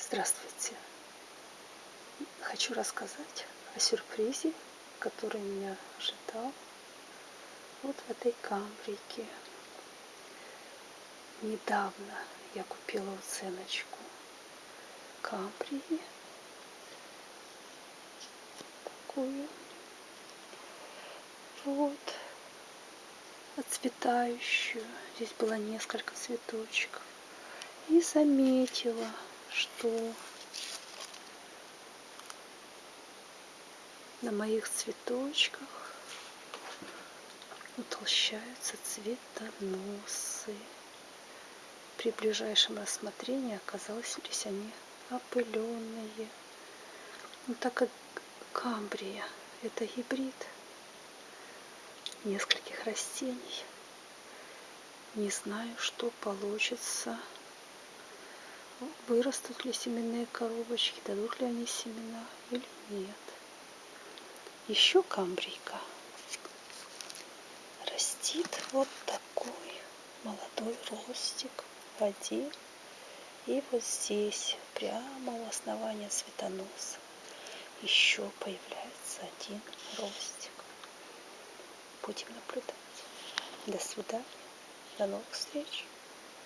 Здравствуйте! Хочу рассказать о сюрпризе, который меня ожидал вот в этой камбрике. Недавно я купила уценочку камбрии. Такую. Вот. Отцветающую. Здесь было несколько цветочков. И заметила, что на моих цветочках утолщаются цветоносы. При ближайшем рассмотрении оказалось, что они опыленные. Ну, так как камбрия – это гибрид нескольких растений, не знаю, что получится вырастут ли семенные коробочки, дадут ли они семена или нет. Еще камбрийка растит вот такой молодой ростик один. И вот здесь, прямо у основания цветоноса, еще появляется один ростик. Будем наблюдать. До свидания. До новых встреч.